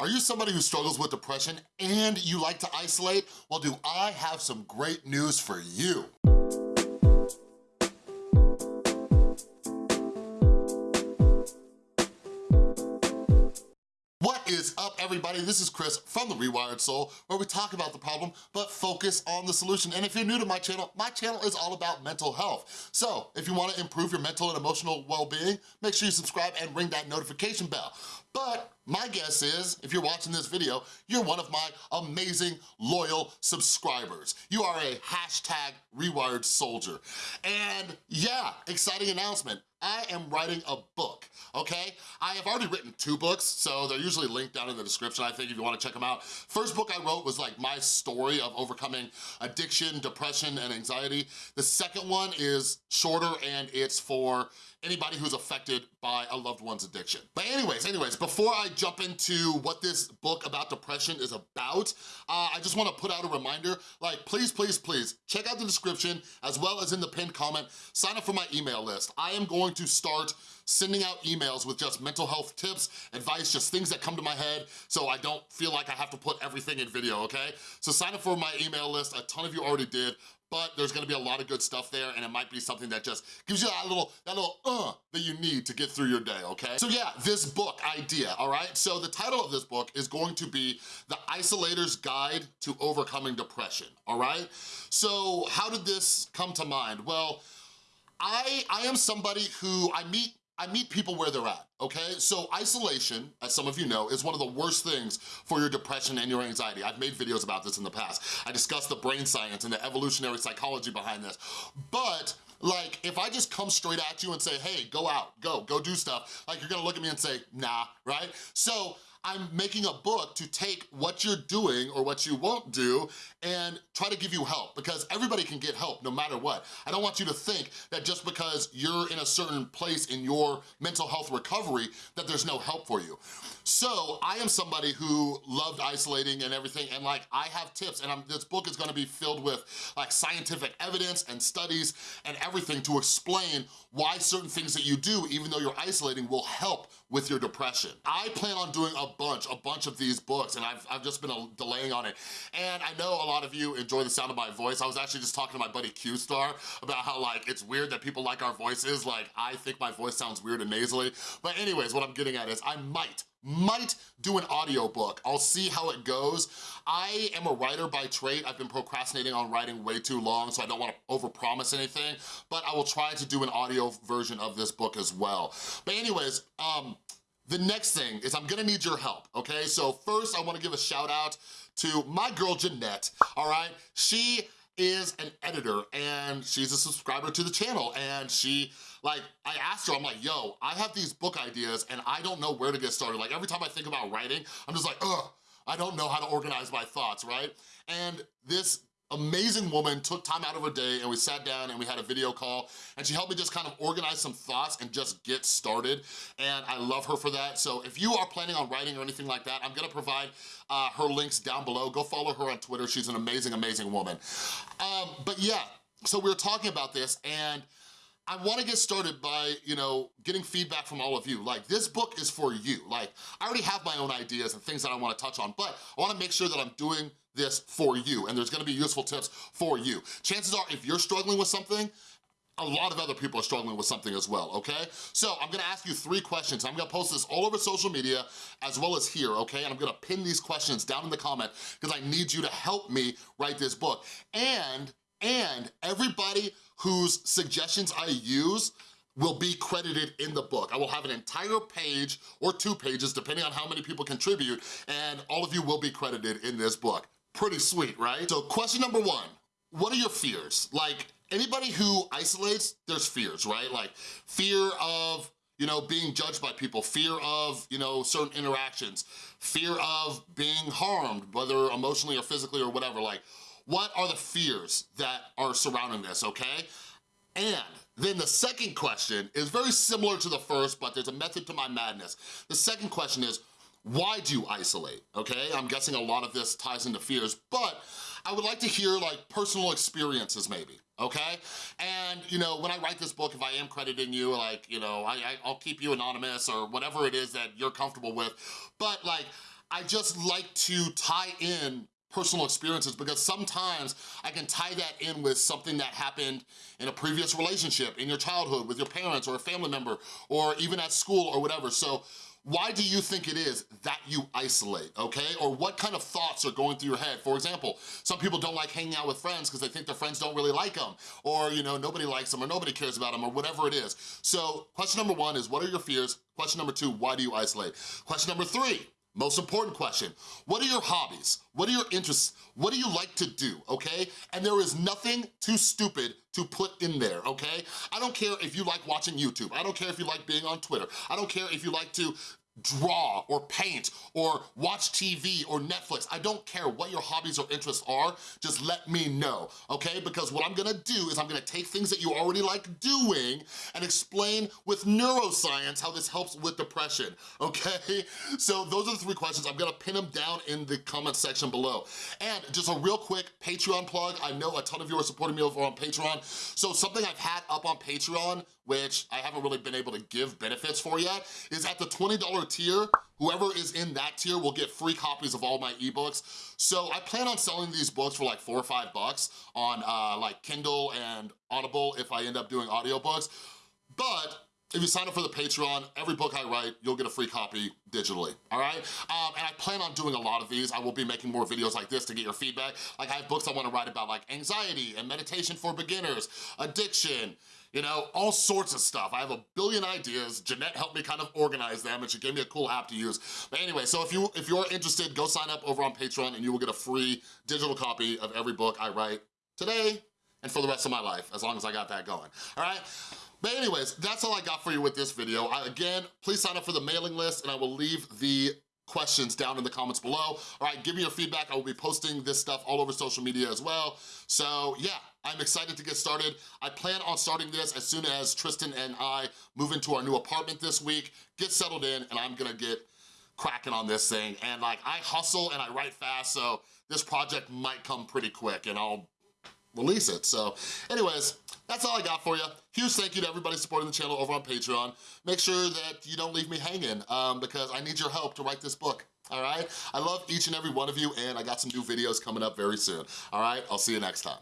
Are you somebody who struggles with depression and you like to isolate? Well, do I have some great news for you. Is up, everybody? This is Chris from The Rewired Soul, where we talk about the problem, but focus on the solution. And if you're new to my channel, my channel is all about mental health. So if you wanna improve your mental and emotional well-being, make sure you subscribe and ring that notification bell. But my guess is, if you're watching this video, you're one of my amazing, loyal subscribers. You are a hashtag rewired soldier. And yeah, exciting announcement. I am writing a book, okay? I have already written two books, so they're usually linked down in the description, I think, if you wanna check them out. First book I wrote was like my story of overcoming addiction, depression, and anxiety. The second one is shorter and it's for anybody who's affected by a loved one's addiction. But anyways, anyways, before I jump into what this book about depression is about, uh, I just wanna put out a reminder, like please, please, please, check out the description as well as in the pinned comment, sign up for my email list. I am going to start sending out emails with just mental health tips, advice, just things that come to my head so I don't feel like I have to put everything in video, okay? So sign up for my email list, a ton of you already did, but there's gonna be a lot of good stuff there and it might be something that just gives you that little, that little uh that you need to get through your day, okay? So yeah, this book idea, all right? So the title of this book is going to be The Isolator's Guide to Overcoming Depression, all right? So how did this come to mind? Well, I, I am somebody who, I meet I meet people where they're at, okay? So isolation, as some of you know, is one of the worst things for your depression and your anxiety. I've made videos about this in the past. I discussed the brain science and the evolutionary psychology behind this. But like, if I just come straight at you and say, hey, go out, go, go do stuff, like you're gonna look at me and say, nah, right? So I'm making a book to take what you're doing or what you won't do and try to give you help because everybody can get help no matter what. I don't want you to think that just because you're in a certain place in your mental health recovery that there's no help for you. So I am somebody who loved isolating and everything and like I have tips and I'm, this book is gonna be filled with like scientific evidence and studies and everything to explain why certain things that you do, even though you're isolating, will help with your depression. I plan on doing a bunch, a bunch of these books and I've, I've just been delaying on it. And I know a lot of you enjoy the sound of my voice. I was actually just talking to my buddy Q-Star about how like it's weird that people like our voices. Like I think my voice sounds weird and nasally. But anyways, what I'm getting at is I might might do an audiobook. I'll see how it goes. I am a writer by trade. I've been procrastinating on writing way too long, so I don't wanna overpromise anything, but I will try to do an audio version of this book as well. But anyways, um, the next thing is I'm gonna need your help, okay? So first I wanna give a shout out to my girl Jeanette, all right? She is an editor and she's a subscriber to the channel and she, like, I asked her, I'm like, yo, I have these book ideas and I don't know where to get started. Like every time I think about writing, I'm just like, ugh, I don't know how to organize my thoughts, right? And this amazing woman took time out of her day and we sat down and we had a video call and she helped me just kind of organize some thoughts and just get started and I love her for that. So if you are planning on writing or anything like that, I'm gonna provide uh, her links down below. Go follow her on Twitter. She's an amazing, amazing woman. Um, but yeah, so we were talking about this and I wanna get started by, you know, getting feedback from all of you. Like, this book is for you. Like, I already have my own ideas and things that I wanna touch on, but I wanna make sure that I'm doing this for you, and there's gonna be useful tips for you. Chances are, if you're struggling with something, a lot of other people are struggling with something as well, okay? So I'm gonna ask you three questions. I'm gonna post this all over social media as well as here, okay? And I'm gonna pin these questions down in the comment because I need you to help me write this book. And, and everybody whose suggestions I use will be credited in the book. I will have an entire page or two pages, depending on how many people contribute, and all of you will be credited in this book. Pretty sweet, right? So question number one, what are your fears? Like, anybody who isolates, there's fears, right? Like, fear of you know, being judged by people, fear of, you know, certain interactions, fear of being harmed, whether emotionally or physically or whatever, like, what are the fears that are surrounding this, okay? And then the second question is very similar to the first, but there's a method to my madness. The second question is, why do you isolate, okay? I'm guessing a lot of this ties into fears, but I would like to hear like personal experiences maybe, okay? And, you know, when I write this book, if I am crediting you, like, you know, I, I, will keep you anonymous or whatever it is that you're comfortable with, but like, I just like to tie in personal experiences because sometimes I can tie that in with something that happened in a previous relationship, in your childhood, with your parents or a family member, or even at school or whatever. So why do you think it is that you isolate, okay? Or what kind of thoughts are going through your head? For example, some people don't like hanging out with friends because they think their friends don't really like them, or you know, nobody likes them, or nobody cares about them, or whatever it is. So question number one is, what are your fears? Question number two, why do you isolate? Question number three, most important question, what are your hobbies? What are your interests? What do you like to do, okay? And there is nothing too stupid to put in there, okay? I don't care if you like watching YouTube. I don't care if you like being on Twitter. I don't care if you like to draw or paint or watch TV or Netflix. I don't care what your hobbies or interests are, just let me know, okay? Because what I'm gonna do is I'm gonna take things that you already like doing and explain with neuroscience how this helps with depression, okay? So those are the three questions. I'm gonna pin them down in the comment section below. And just a real quick Patreon plug. I know a ton of you are supporting me over on Patreon. So something I've had up on Patreon which I haven't really been able to give benefits for yet, is at the $20 tier, whoever is in that tier will get free copies of all my ebooks. So I plan on selling these books for like four or five bucks on uh, like Kindle and Audible if I end up doing audiobooks. But if you sign up for the Patreon, every book I write, you'll get a free copy digitally, all right? Um, and I plan on doing a lot of these. I will be making more videos like this to get your feedback. Like I have books I wanna write about like anxiety and meditation for beginners, addiction, you know, all sorts of stuff. I have a billion ideas. Jeanette helped me kind of organize them and she gave me a cool app to use. But anyway, so if, you, if you're interested, go sign up over on Patreon and you will get a free digital copy of every book I write today and for the rest of my life, as long as I got that going, all right? But anyways, that's all I got for you with this video. I, again, please sign up for the mailing list and I will leave the questions down in the comments below. All right, give me your feedback. I will be posting this stuff all over social media as well. So yeah, I'm excited to get started. I plan on starting this as soon as Tristan and I move into our new apartment this week, get settled in, and I'm gonna get cracking on this thing. And like, I hustle and I write fast, so this project might come pretty quick and I'll release it. So anyways, that's all I got for you. Huge thank you to everybody supporting the channel over on Patreon. Make sure that you don't leave me hanging um, because I need your help to write this book, all right? I love each and every one of you and I got some new videos coming up very soon, all right? I'll see you next time.